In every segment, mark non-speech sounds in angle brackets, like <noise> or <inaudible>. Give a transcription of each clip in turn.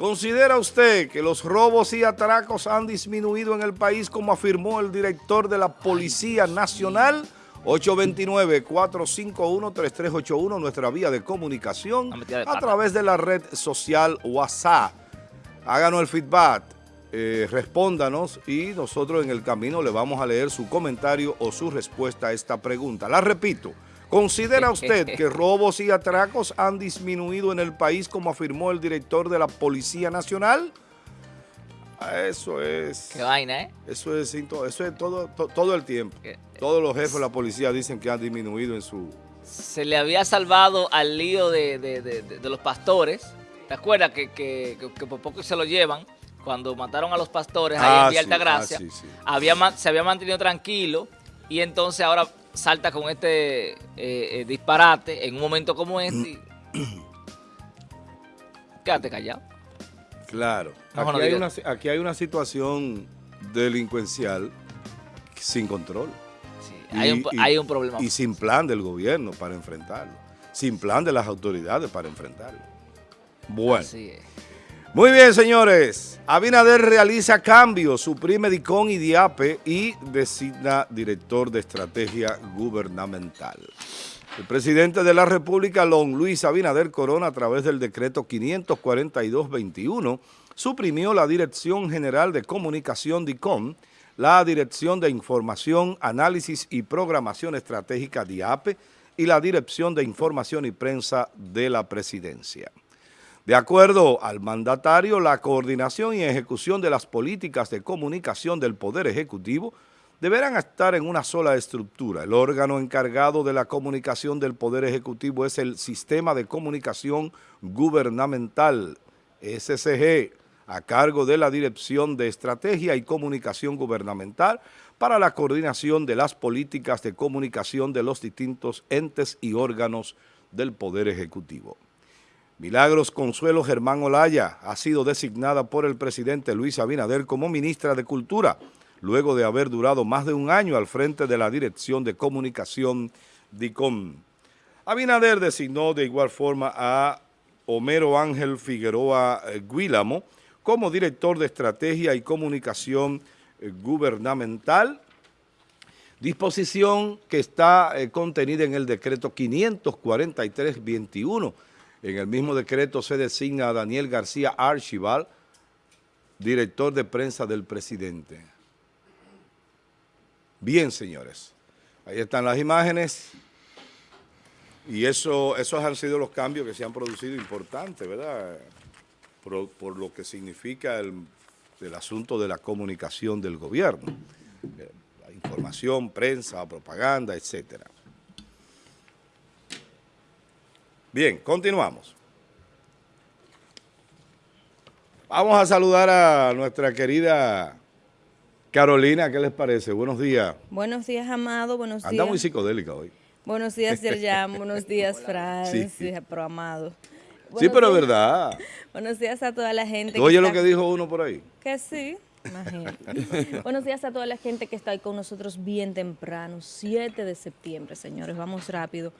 ¿Considera usted que los robos y atracos han disminuido en el país como afirmó el director de la Policía Nacional? 829-451-3381, nuestra vía de comunicación a través de la red social WhatsApp. Háganos el feedback, eh, respóndanos y nosotros en el camino le vamos a leer su comentario o su respuesta a esta pregunta. La repito, ¿Considera <laughs> usted que robos y atracos han disminuido en el país como afirmó el director de la Policía Nacional? Ah, eso es... Qué vaina, ¿eh? Eso es, eso es todo, todo el tiempo. Todos los jefes de la policía dicen que han disminuido en su... Se le había salvado al lío de, los pastores. ¿Te acuerdas que, por poco se lo llevan? Cuando mataron a los pastores ahí en ah, Vía Altagracia. Ah, había, se había mantenido tranquilo y entonces ahora salta con este eh, eh, disparate en un momento como este. <coughs> Quédate callado. Claro. Aquí hay, una, aquí hay, una, situación delincuencial sin control. hay, un, hay, un, problema. Y sin plan del gobierno para enfrentarlo. Sin plan de las autoridades para enfrentarlo. Bueno. Así es. Muy bien, señores. Abinader realiza cambios, suprime DICON y DIAPE y designa director de estrategia gubernamental. El presidente de la República, Lon Luis Abinader Corona, a través del decreto 542-21, suprimió la Dirección General de Comunicación DICON, la Dirección de Información, Análisis y Programación Estratégica DIAPE y la Dirección de Información y Prensa de la Presidencia. De acuerdo al mandatario, la coordinación y ejecución de las políticas de comunicación del Poder Ejecutivo deberán estar en una sola estructura. El órgano encargado de la comunicación del Poder Ejecutivo es el Sistema de Comunicación Gubernamental, SCG, a cargo de la Dirección de Estrategia y Comunicación Gubernamental para la coordinación de las políticas de comunicación de los distintos entes y órganos del Poder Ejecutivo. Milagros Consuelo Germán Olaya ha sido designada por el presidente Luis Abinader como ministra de Cultura, luego de haber durado más de un año al frente de la Dirección de Comunicación DICOM. Abinader designó de igual forma a Homero Ángel Figueroa eh, Guílamo como director de Estrategia y Comunicación eh, Gubernamental, disposición que está eh, contenida en el decreto 543-21, en el mismo decreto se designa a Daniel García Archival, director de prensa del presidente. Bien, señores, ahí están las imágenes y eso, esos han sido los cambios que se han producido importantes, ¿verdad? Por, lo que significa el, el, asunto de la comunicación del gobierno, eh, la información, prensa, propaganda, etcétera. Bien, continuamos. Vamos a saludar a nuestra querida Carolina, ¿qué les parece? Buenos días. Buenos días, Amado, buenos días. Anda muy psicodélica hoy. Buenos días, Yerjan, buenos días, <laughs> Francis, sí. pero Amado. sí, pero es verdad. Buenos días a toda la gente. Oye lo que dijo uno por ahí. Que sí. Imagínate. <laughs> Buenos días a toda la gente que está ahí con nosotros bien temprano, 7 de septiembre, señores. Vamos rápido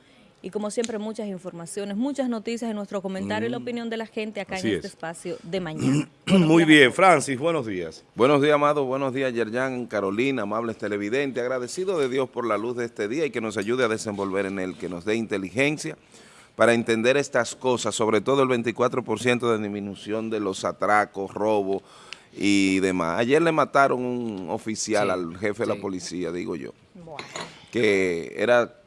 y como siempre muchas informaciones, muchas noticias en nuestro comentario y la mm. opinión de la gente acá en este espacio de <clears throat> mañana. Muy bien, Francis, buenos días. Buenos días, Amado, buenos días, Yerjan, Carolina, amables televidentes, agradecido de Dios por la luz de este día y que nos ayude a desenvolver en él, que nos dé inteligencia para entender estas cosas, sobre todo el 24% de disminución de los atracos, robos y demás. Ayer le mataron un oficial al jefe de la policía, digo yo, que era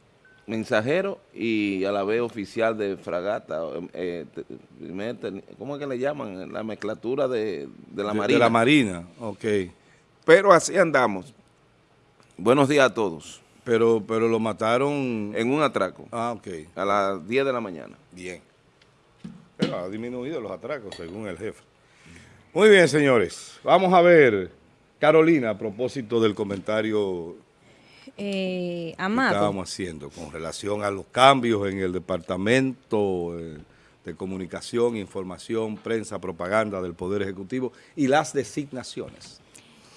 mensajero y a la vez oficial de fragata, eh, ¿cómo es que le llaman? La mezclatura de, la Marina. De la Marina, ok. Pero así andamos. Buenos días a todos. Pero, pero lo mataron... En un atraco. Ah, ok. A las 10 de la mañana. Bien. Pero ha disminuido los atracos, según el jefe. Muy bien, señores. Vamos a ver, Carolina, a propósito del comentario eh, Amado. ¿Qué estábamos haciendo con relación a los cambios en el Departamento eh, de Comunicación, Información, Prensa, Propaganda del Poder Ejecutivo y las designaciones?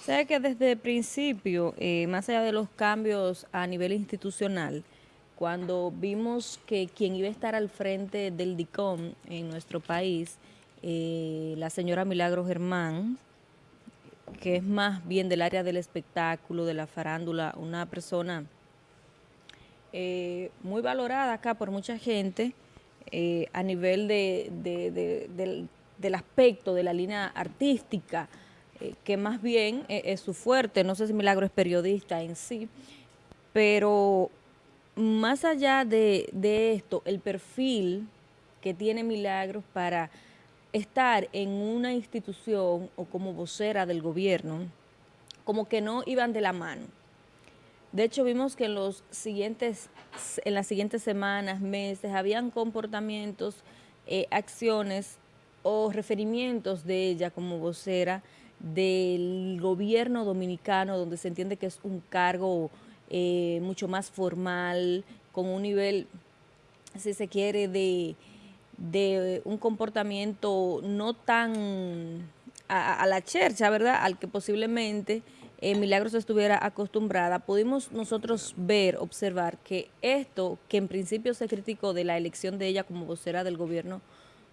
Sé que desde el principio, eh, más allá de los cambios a nivel institucional, cuando vimos que quien iba a estar al frente del DICOM en nuestro país eh, la señora Milagro Germán, que es más bien del área del espectáculo, de la farándula, una persona eh, muy valorada acá por mucha gente eh, a nivel del, aspecto de la línea artística, que más bien es su fuerte, no sé si Milagro es periodista en sí, pero más allá de, de esto, el perfil que tiene Milagros para estar en una institución o como vocera del gobierno, como que no iban de la mano. De hecho, vimos que en, los siguientes, en las siguientes semanas, meses, habían comportamientos, eh, acciones o referimientos de ella como vocera del gobierno dominicano, donde se entiende que es un cargo eh, mucho más formal, con un nivel, si se quiere, de de un comportamiento no tan a, la chercha, ¿verdad?, al que posiblemente eh, Milagros estuviera acostumbrada, pudimos nosotros ver, observar que esto, que en principio se criticó de la elección de ella como vocera del gobierno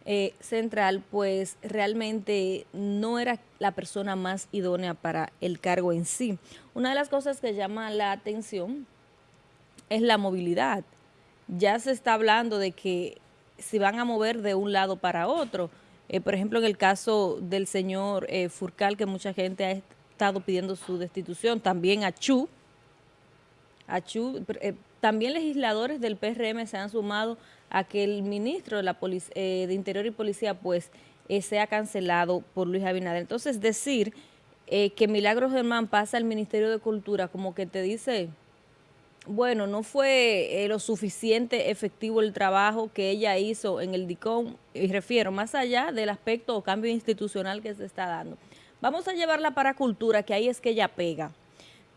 eh, central, pues realmente no era la persona más idónea para el cargo en sí. Una de las cosas que llama la atención es la movilidad. Ya se está hablando de que se van a mover de un lado para otro. Eh, por ejemplo, en el caso del señor eh, Furcal, que mucha gente ha estado pidiendo su destitución, también a Chu, eh, también legisladores del PRM se han sumado a que el ministro de, la de Interior y Policía pues sea cancelado por Luis Abinader. Entonces, decir que Milagros Germán pasa al Ministerio de Cultura como que te dice bueno, no fue eh, lo suficiente efectivo el trabajo que ella hizo en el DICOM, y refiero más allá del aspecto o cambio institucional que se está dando. Vamos a llevarla para cultura, que ahí es que ella pega.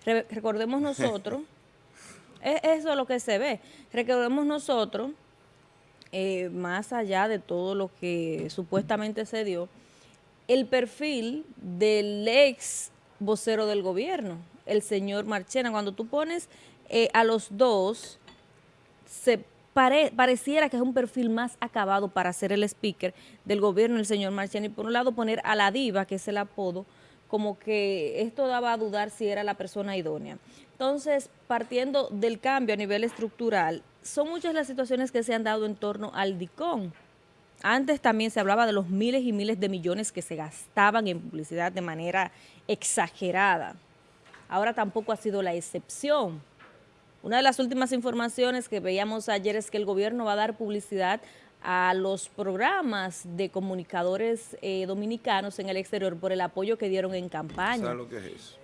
recordemos nosotros, <laughs> es eso lo que se ve, recordemos nosotros, eh, más allá de todo lo que supuestamente se dio, el perfil del ex vocero del gobierno, el señor Marchena. Cuando tú pones eh, a los dos se pareciera que es un perfil más acabado para ser el speaker del gobierno, el señor Marchena, por un lado poner a la diva, que es el apodo, como que esto daba a dudar si era la persona idónea. Entonces, partiendo del cambio a nivel estructural, son muchas las situaciones que se han dado en torno al DICON. Antes también se hablaba de los miles y miles de millones que se gastaban en publicidad de manera exagerada. Ahora tampoco ha sido la excepción. Una de las últimas informaciones que veíamos ayer es que el gobierno va a dar publicidad a los programas de comunicadores eh, dominicanos en el exterior por el apoyo que dieron en campaña. ¿Sabes lo que es eso?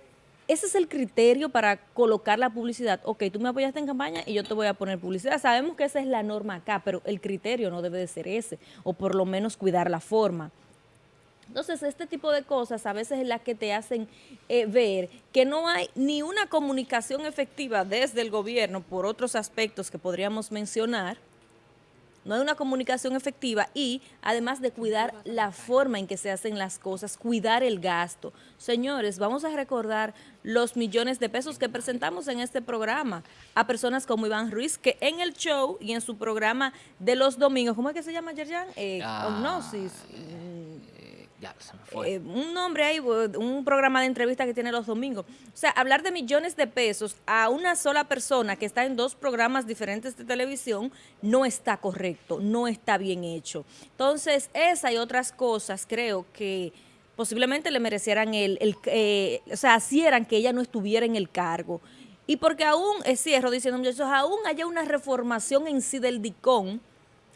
Ese es el criterio para colocar la publicidad. Ok, tú me apoyaste en campaña y yo te voy a poner publicidad. Sabemos que esa es la norma acá, pero el criterio no debe de ser ese, o por lo menos cuidar la forma. Entonces, este tipo de cosas a veces es las que te hacen eh, ver que no hay ni una comunicación efectiva desde el gobierno por otros aspectos que podríamos mencionar, no hay una comunicación efectiva y además de cuidar la forma en que se hacen las cosas, cuidar el gasto. Señores, vamos a recordar los millones de pesos que presentamos en este programa a personas como Iván Ruiz, que en el show y en su programa de los domingos, ¿cómo es que se llama, Yerjan? Eh, ah, eh, un nombre ahí, un programa de entrevista que tiene los domingos. O sea, hablar de millones de pesos a una sola persona que está en dos programas diferentes de televisión no está correcto, no está bien hecho. Entonces, esa y otras cosas creo que posiblemente le merecieran el, eh, o sea, hicieran que ella no estuviera en el cargo. Y porque aún, es cierro diciendo muchachos, aún haya una reformación en sí del DICON,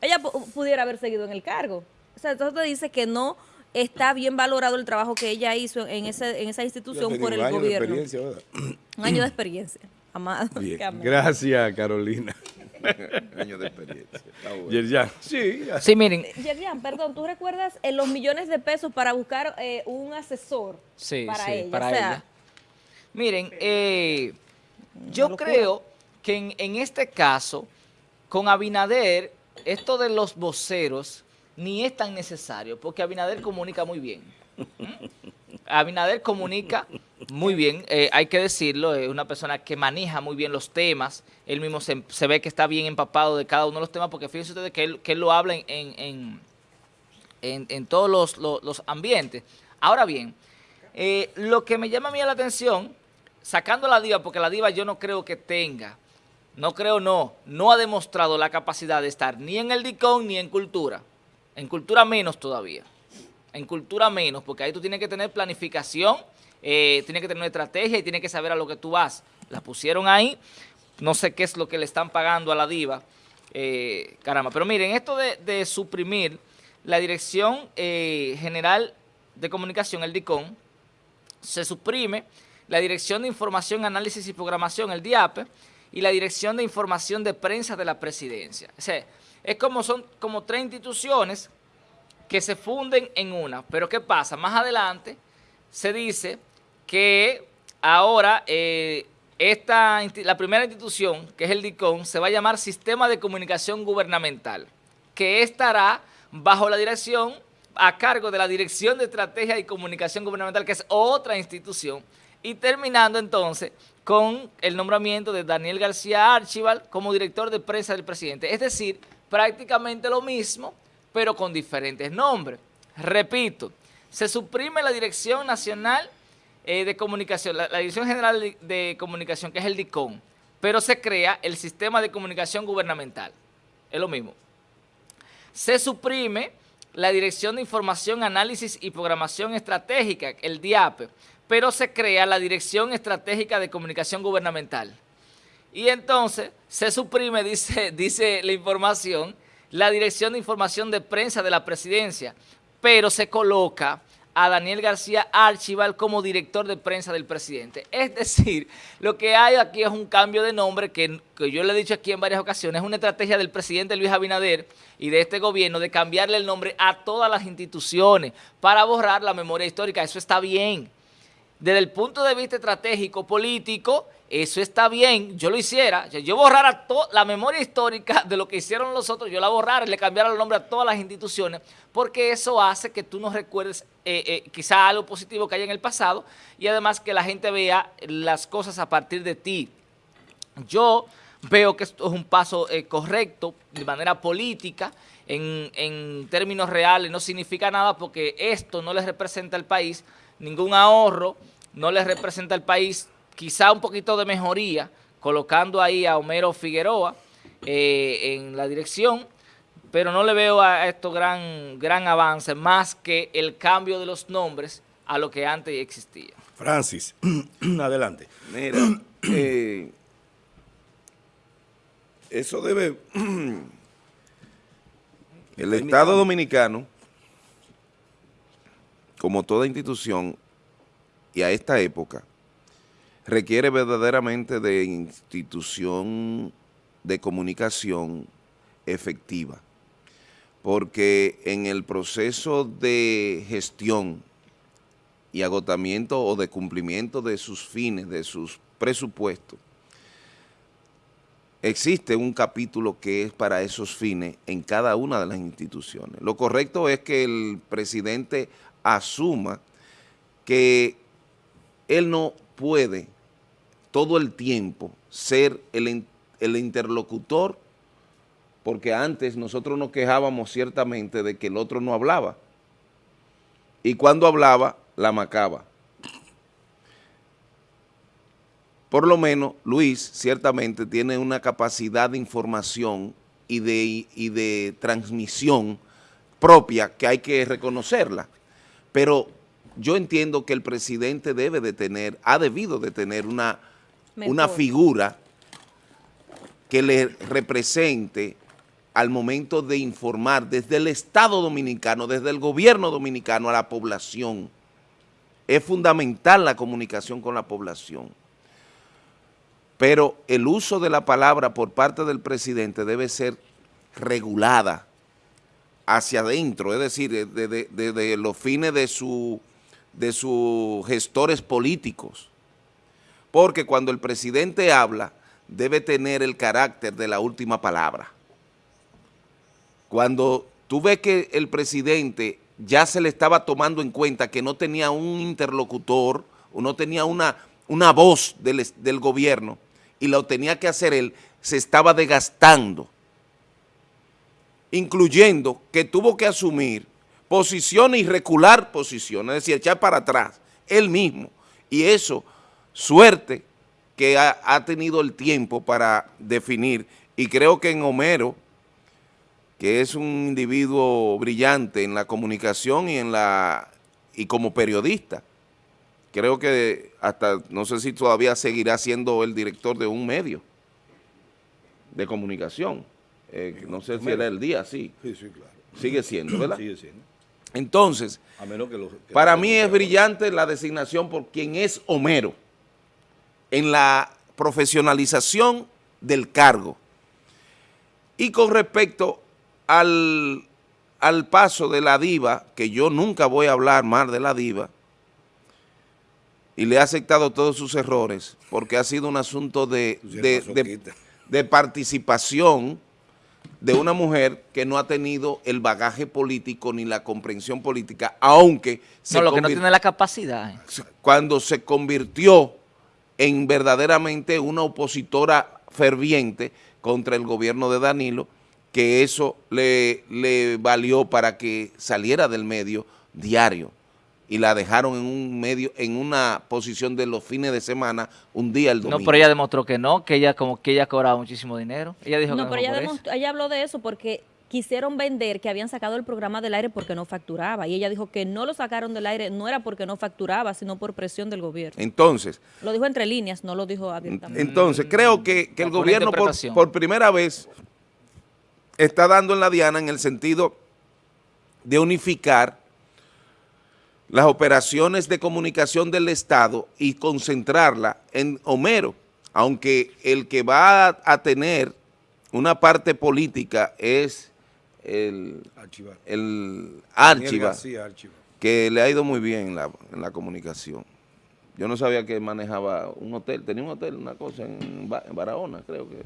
ella pudiera haber seguido en el cargo. O sea, entonces te dice que no está bien valorado el trabajo que ella hizo en, ese, en esa institución por el gobierno. un año de experiencia, amado. Gracias, Carolina. <laughs> un año de experiencia. sí. Sí, miren. Yerjan, perdón, ¿tú recuerdas eh, los millones de pesos para buscar eh, un asesor sí, para sí, ella? Para ella. Miren, eh, yo creo que en, en este caso, con Abinader, esto de los voceros ni es tan necesario, porque Abinader comunica muy bien. Abinader comunica muy bien, eh, hay que decirlo, es una persona que maneja muy bien los temas, él mismo se, ve que está bien empapado de cada uno de los temas, porque fíjense ustedes que él, lo habla en, todos los, ambientes. Ahora bien, eh, lo que me llama a mí la atención, sacando la diva, porque la diva yo no creo que tenga, no creo no, no ha demostrado la capacidad de estar ni en el DICON ni en cultura. En cultura menos todavía. En cultura menos, porque ahí tú tienes que tener planificación, eh, tienes que tener una estrategia y tienes que saber a lo que tú vas. La pusieron ahí, no sé qué es lo que le están pagando a la diva, eh, caramba. Pero miren, esto de, suprimir la Dirección eh, General de Comunicación, el DICON, se suprime la Dirección de Información, Análisis y Programación, el DIAPE, y la Dirección de Información de Prensa de la Presidencia. O sea, es como son como tres instituciones que se funden en una. Pero ¿qué pasa? Más adelante se dice que ahora eh, esta, la primera institución, que es el DICON, se va a llamar Sistema de Comunicación Gubernamental, que estará bajo la dirección, a cargo de la Dirección de Estrategia y Comunicación Gubernamental, que es otra institución, y terminando entonces con el nombramiento de Daniel García Archival como director de prensa del presidente. Es decir, prácticamente lo mismo, pero con diferentes nombres. Repito, se suprime la Dirección Nacional eh, de Comunicación, la, Dirección General de, Comunicación, que es el DICON, pero se crea el Sistema de Comunicación Gubernamental. Es lo mismo. Se suprime la Dirección de Información, Análisis y Programación Estratégica, el DIAPE, pero se crea la Dirección Estratégica de Comunicación Gubernamental. Y entonces se suprime, <laughs> dice, dice la información, la Dirección de Información de Prensa de la Presidencia, pero se coloca a Daniel García Archival como director de prensa del presidente. <laughs> Es decir, lo que hay aquí es un cambio de nombre que, que, yo le he dicho aquí en varias ocasiones, es una estrategia del presidente Luis Abinader y de este gobierno de cambiarle el nombre a todas las instituciones para borrar la memoria histórica. Eso está bien. Desde el punto de vista estratégico, político, eso está bien, yo lo hiciera, yo borrara la memoria histórica de lo que hicieron los otros, yo la borrara y le cambiara el nombre a todas las instituciones, porque eso hace que tú no recuerdes eh, eh, quizá algo positivo que haya en el pasado y además que la gente vea las cosas a partir de ti. Yo veo que esto es un paso eh, correcto de manera política, en, en términos reales no significa nada porque esto no les representa al país ningún ahorro, no les representa al país quizá un poquito de mejoría, colocando ahí a Homero Figueroa eh, en la dirección, pero no le veo a esto gran, gran avance, más que el cambio de los nombres a lo que antes existía. Francis, <clears throat> adelante. Mira, <clears throat> eh, eso debe... <clears throat> el Estado Dominicano, como toda institución, y a esta época, requiere verdaderamente de institución de comunicación efectiva, porque en el proceso de gestión y agotamiento o de cumplimiento de sus fines, de sus presupuestos, existe un capítulo que es para esos fines en cada una de las instituciones. Lo correcto es que el presidente asuma que él no puede todo el tiempo ser el, el interlocutor, porque antes nosotros nos quejábamos ciertamente de que el otro no hablaba, y cuando hablaba, la macaba. Por lo menos, Luis ciertamente tiene una capacidad de información y de, y de transmisión propia que hay que reconocerla. Pero yo entiendo que el presidente debe de tener, ha debido de tener una una figura que le represente al momento de informar desde el Estado Dominicano, desde el gobierno dominicano a la población. Es fundamental la comunicación con la población. Pero el uso de la palabra por parte del presidente debe ser regulada hacia adentro, es decir, de, los fines de, su, de sus gestores políticos porque cuando el presidente habla, debe tener el carácter de la última palabra. Cuando tú ves que el presidente ya se le estaba tomando en cuenta que no tenía un interlocutor, o no tenía una, una voz del, del gobierno, y lo tenía que hacer él, se estaba desgastando, incluyendo que tuvo que asumir posiciones y recular posiciones, es decir, echar para atrás, él mismo. Y eso, suerte que ha, tenido el tiempo para definir, y creo que en Homero, que es un individuo brillante en la comunicación y en la y como periodista, creo que hasta, no sé si todavía seguirá siendo el director de un medio de comunicación. Eh, no sé si era el día, sí. Sí, sí, claro. Sigue siendo, ¿verdad? Sigue siendo. Entonces, para mí es brillante la designación por quien es Homero en la profesionalización del cargo. Y con respecto al, al paso de la diva, que yo nunca voy a hablar mal de la diva, y le he aceptado todos sus errores, porque ha sido un asunto de, de participación de una mujer que no ha tenido el bagaje político ni la comprensión política, aunque... No, lo que no tiene la capacidad. Eh. Cuando se convirtió en verdaderamente una opositora ferviente contra el gobierno de Danilo, que eso le, le valió para que saliera del medio diario y la dejaron en un medio, en una posición de los fines de semana, un día el domingo. No, pero ella demostró que no, que ella como que ella cobraba muchísimo dinero. Ella dijo no, pero ella, ella habló de eso porque quisieron vender que habían sacado el programa del aire porque no facturaba. Y ella dijo que no lo sacaron del aire, no era porque no facturaba, sino por presión del gobierno. Entonces. Lo dijo entre líneas, no lo dijo abiertamente. Entonces, creo que, el gobierno por, por primera vez está dando en la diana en el sentido de unificar las operaciones de comunicación del Estado y concentrarla en Homero, aunque el que va a, tener una parte política es el Archivar, el Archiva, que le ha ido muy bien en la, comunicación. Yo no sabía que manejaba un hotel, tenía un hotel, una cosa en, Barahona, creo que...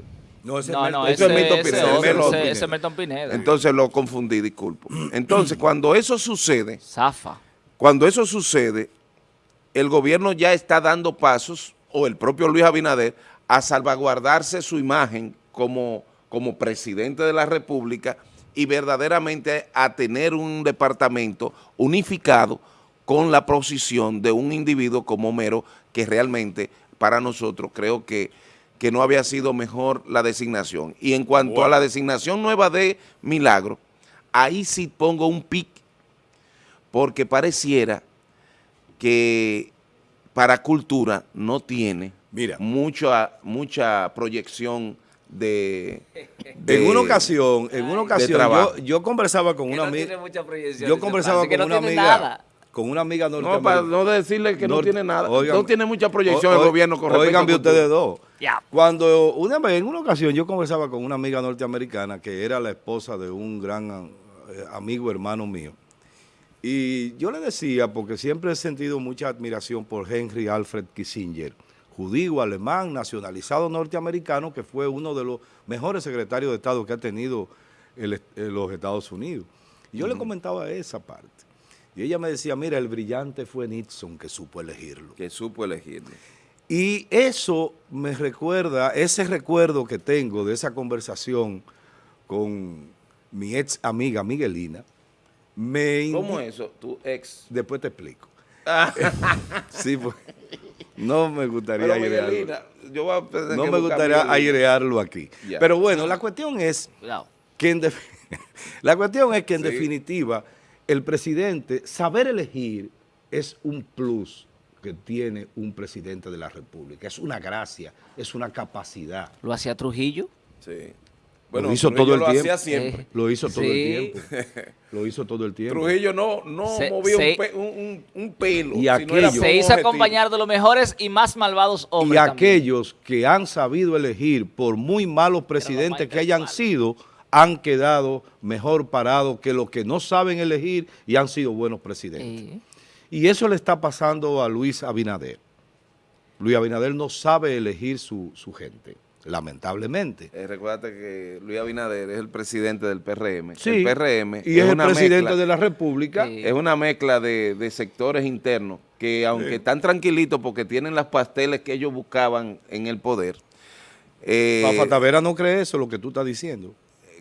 No, ese, no, es Milton Pineda. Ese, Milton Pineda. Entonces lo confundí, disculpo. Entonces, cuando eso sucede... Zafa. Cuando eso sucede, el gobierno ya está dando pasos, o el propio Luis Abinader, a salvaguardarse su imagen como, como presidente de la República y verdaderamente a tener un departamento unificado con la posición de un individuo como Homero, que realmente para nosotros creo que, que no había sido mejor la designación. Y en cuanto a la designación nueva de Milagro, ahí sí pongo un pic porque pareciera que para cultura no tiene mucha, mucha proyección de, En una ocasión, en una ocasión yo, conversaba con una amiga. Yo conversaba con una amiga. Con una amiga norteamericana. No, para no decirle que no tiene nada. no tiene mucha proyección el gobierno con Oigan, ustedes dos. Cuando una vez, en una ocasión, yo conversaba con una amiga norteamericana que era la esposa de un gran eh, amigo hermano mío. Y yo le decía, porque siempre he sentido mucha admiración por Henry Alfred Kissinger, judío, alemán, nacionalizado norteamericano, que fue uno de los mejores secretarios de Estado que ha tenido los Estados Unidos. Y yo le comentaba esa parte. Y ella me decía, mira, el brillante fue Nixon que supo elegirlo. Que supo elegirlo. Y eso me recuerda, ese recuerdo que tengo de esa conversación con mi ex amiga Miguelina, ¿Cómo eso? ¿Tu ex? Después te explico. Ah. <laughs> sí, pues, no me gustaría airearlo. no me gustaría airearlo aquí. Pero bueno, la cuestión es que en, <laughs> la cuestión es que en definitiva el presidente, saber elegir es un plus que tiene un presidente de la República. Es una gracia, es una capacidad. ¿Lo hacía Trujillo? Sí. Bueno, lo hizo todo el tiempo. Siempre. Lo hizo todo el tiempo. Lo hizo todo el tiempo. Trujillo no, no movía un, pelo. Y aquellos, se hizo acompañar de los mejores y más malvados hombres. Y aquellos que han sabido elegir, por muy malos presidentes que hayan sido, han quedado mejor parados que los que no saben elegir y han sido buenos presidentes. Y eso le está pasando a Luis Abinader. Luis Abinader no sabe elegir su, su gente lamentablemente. Eh, recuérdate que Luis Abinader es el presidente del PRM. Sí, el PRM y es, el presidente de la República. Es una mezcla de, sectores internos que aunque están tranquilitos porque tienen las pasteles que ellos buscaban en el poder. Eh, Tavera no cree eso, lo que tú estás diciendo.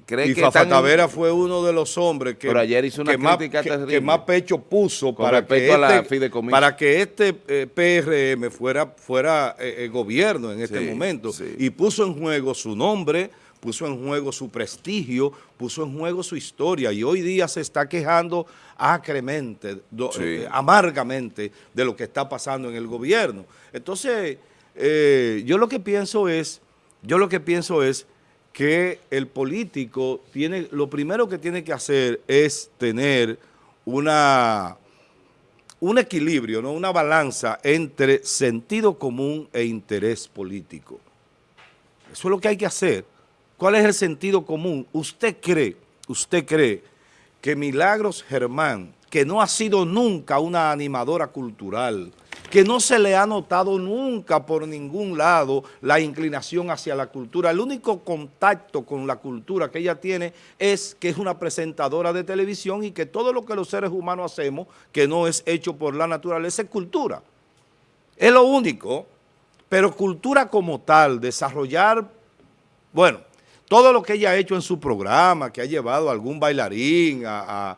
Cree y que Fafa Tavera fue uno de los hombres que, ayer hizo una más, que, más, pecho puso para que, este, para que este eh, PRM fuera, fuera eh, gobierno en este momento. y puso en juego su nombre, puso en juego su prestigio, puso en juego su historia. Y hoy día se está quejando acremente, eh, amargamente de lo que está pasando en el gobierno. Entonces, eh, yo lo que pienso es, yo lo que pienso es que el político tiene, lo primero que tiene que hacer es tener una, un equilibrio, ¿no? una balanza entre sentido común e interés político. Eso es lo que hay que hacer. ¿Cuál es el sentido común? ¿Usted cree, usted cree que Milagros Germán, que no ha sido nunca una animadora cultural, que no se le ha notado nunca por ningún lado la inclinación hacia la cultura. El único contacto con la cultura que ella tiene es que es una presentadora de televisión y que todo lo que los seres humanos hacemos, que no es hecho por la naturaleza, es cultura. Es lo único, pero cultura como tal, desarrollar, bueno, todo lo que ella ha hecho en su programa, que ha llevado a algún bailarín, a,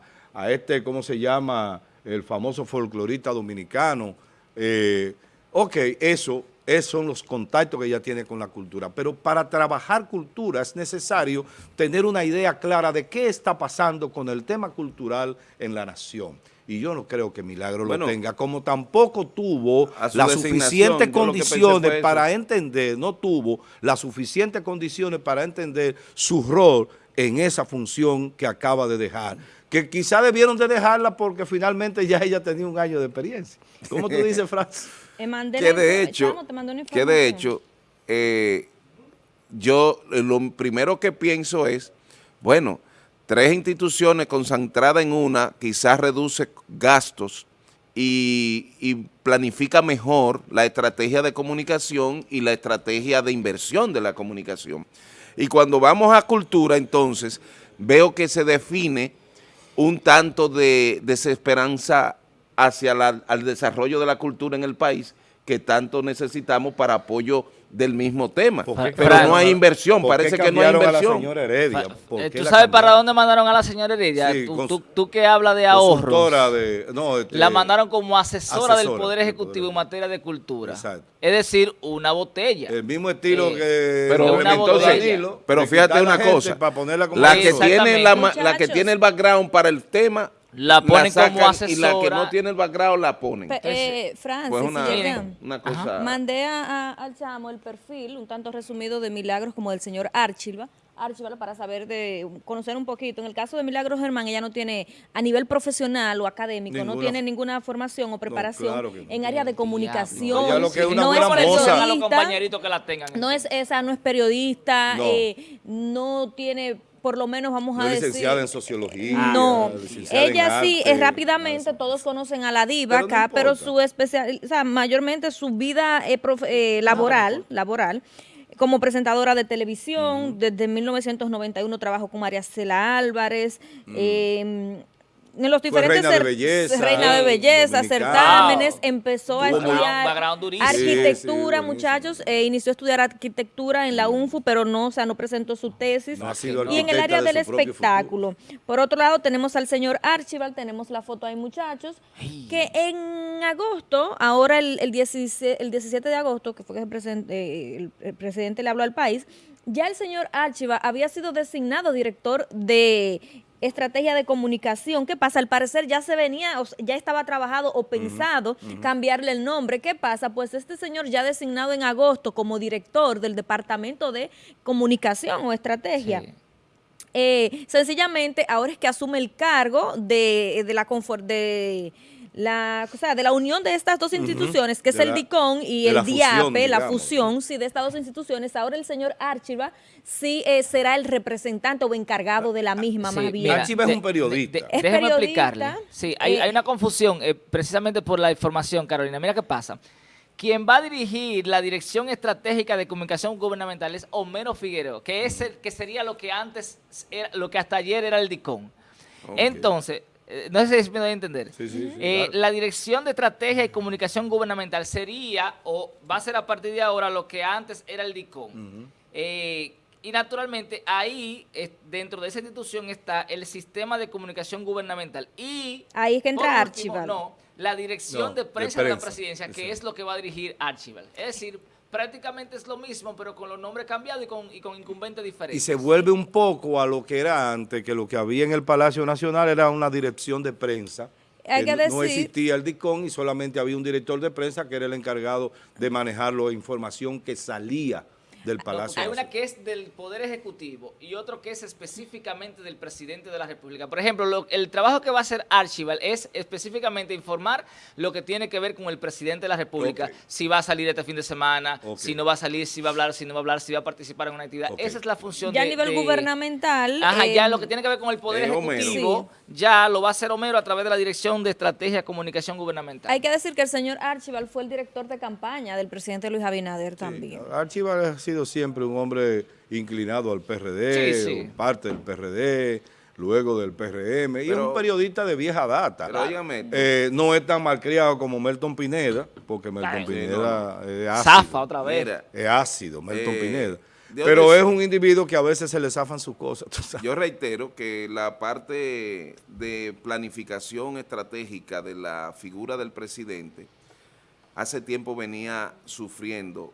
este, ¿cómo se llama?, el famoso folclorista dominicano. Eh, ok, eso, esos son los contactos que ella tiene con la cultura. Pero para trabajar cultura es necesario tener una idea clara de qué está pasando con el tema cultural en la nación y yo no creo que Milagro lo tenga, como tampoco tuvo las suficientes condiciones para entender, no tuvo las suficientes condiciones para entender su rol en esa función que acaba de dejar. Que quizá debieron de dejarla porque finalmente ya ella tenía un año de experiencia. ¿Cómo tú dices, Francis? <laughs> que de hecho, que de hecho, yo lo primero que pienso es, bueno, tres instituciones concentradas en una quizás reduce gastos y, planifica mejor la estrategia de comunicación y la estrategia de inversión de la comunicación. Y cuando vamos a cultura, entonces, veo que se define un tanto de desesperanza hacia el desarrollo de la cultura en el país que tanto necesitamos para apoyo del mismo tema. Pero no hay inversión, parece que no hay inversión. Eh, ¿Tú sabes para dónde mandaron a la señora Heredia? tú, que hablas de ahorros. De, este, la mandaron como asesora, del Poder Ejecutivo en materia de cultura. Es decir, una botella. El mismo estilo que... Pero, pero fíjate una cosa, la, que tiene la, la que tiene el background para el tema la ponen como asesora. Y la que no tiene el background la ponen. eh, Francis, pues una, cosa... mandé a, al chamo el perfil, un tanto resumido de milagros como del señor Archilva, Archibald para saber de conocer un poquito. En el caso de Milagros Germán, ella no tiene a nivel profesional o académico, no tiene ninguna formación o preparación en área de comunicación. no es periodista, los compañeritos que la tengan. No es esa, no es periodista, eh, no tiene por lo menos vamos a decir... licenciada en sociología. No, ella sí, es rápidamente, todos conocen a la diva acá, pero su especial, o sea, mayormente su vida eh, eh, laboral, laboral, como presentadora de televisión, desde 1991 trabajó con María Cela Álvarez, eh, en los diferentes reina de belleza, reina de belleza certámenes, empezó a estudiar arquitectura, muchachos, e inició a estudiar arquitectura en la UNFU, pero no, o sea, no presentó su tesis. y en el área del espectáculo. Por otro lado, tenemos al señor Archibald, tenemos la foto ahí, muchachos, que en agosto, ahora el, el, 17, el 17 de agosto, que fue que el presidente, el, el presidente le habló al país, ya el señor Archibald había sido designado director de estrategia de comunicación. ¿Qué pasa? Al parecer ya se venía, ya estaba trabajado o pensado cambiarle el nombre. ¿Qué pasa? Pues este señor ya designado en agosto como director del Departamento de Comunicación o Estrategia. Eh, sencillamente ahora es que asume el cargo de, de la confort de la, o sea, de la unión de estas dos instituciones, que es el DICON y el DIAPE, la fusión, sí, de estas dos instituciones, ahora el señor Archiva sí eh, será el representante o encargado de la misma, más bien. Archiva es un periodista. déjeme explicarle. Sí, hay, hay una confusión, eh, precisamente por la información, Carolina. Mira qué pasa. Quien va a dirigir la Dirección Estratégica de Comunicación Gubernamental es Homero Figueroa, que es el que sería lo que antes, era, lo que hasta ayer era el DICON. Entonces, eh, no sé si me doy a entender. Eh, la Dirección de Estrategia y Comunicación Gubernamental sería, o va a ser a partir de ahora, lo que antes era el DICOM. Eh, Y naturalmente ahí, dentro de esa institución está el sistema de comunicación gubernamental. Y ahí es que entra Archival. No, la dirección de, prensa de, la presidencia, que es lo que va a dirigir Archival. Es decir, prácticamente es lo mismo, pero con los nombres cambiados y con, y con incumbentes diferentes. Y se vuelve un poco a lo que era antes, que lo que había en el Palacio Nacional era una dirección de prensa. Hay que, decir, no existía el DICON y solamente había un director de prensa que era el encargado de manejar la información que salía del Palacio. Hay una que es del Poder Ejecutivo y otro que es específicamente del Presidente de la República. Por ejemplo, el trabajo que va a hacer Archival es específicamente informar lo que tiene que ver con el Presidente de la República, si va a salir este fin de semana, si no va a salir, si va a hablar, si no va a hablar, si va a participar en una actividad. Esa es la función ya a nivel gubernamental. Ajá, ya lo que tiene que ver con el Poder Ejecutivo, ya lo va a hacer Homero a través de la Dirección de Estrategia de Comunicación Gubernamental. Hay que decir que el señor Archival fue el director de campaña del presidente Luis Abinader también. Archival ha sido siempre un hombre inclinado al PRD, parte del PRD, luego del PRM, y es un periodista de vieja data. Eh, no es tan malcriado como Melton Pineda, porque Melton Pineda es ácido. Zafa otra vez. es ácido, Melton eh, Pineda. Pero es un individuo que a veces se le zafan sus cosas. Yo reitero que la parte de planificación estratégica de la figura del presidente hace tiempo venía sufriendo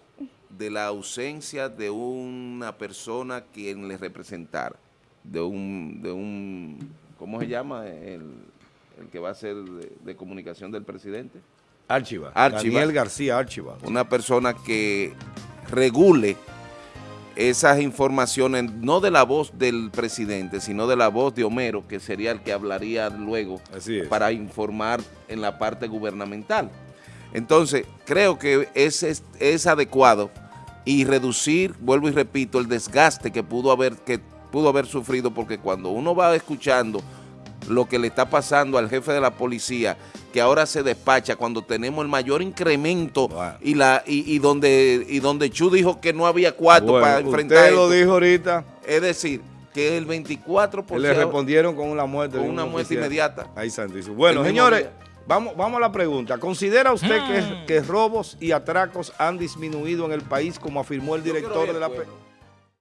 de la ausencia de una persona quien le representara, de un, de un ¿cómo se llama? El, que va a ser de, comunicación del presidente. Archiva. Daniel García Archiva. Una persona que regule esas informaciones, no de la voz del presidente, sino de la voz de Homero, que sería el que hablaría luego para informar en la parte gubernamental. Entonces, creo que es, es, adecuado y reducir, vuelvo y repito, el desgaste que pudo haber, que pudo haber sufrido, porque cuando uno va escuchando lo que le está pasando al jefe de la policía, que ahora se despacha cuando tenemos el mayor incremento y la y, donde y donde Chu dijo que no había cuarto para enfrentar usted lo dijo ahorita. Es decir, que el 24%... Le respondieron con una muerte. Con una muerte inmediata. Ahí santísimo. Bueno, señores... Vamos, vamos a la pregunta. ¿Considera usted que, hmm. que, robos y atracos han disminuido en el país, como afirmó el director de la...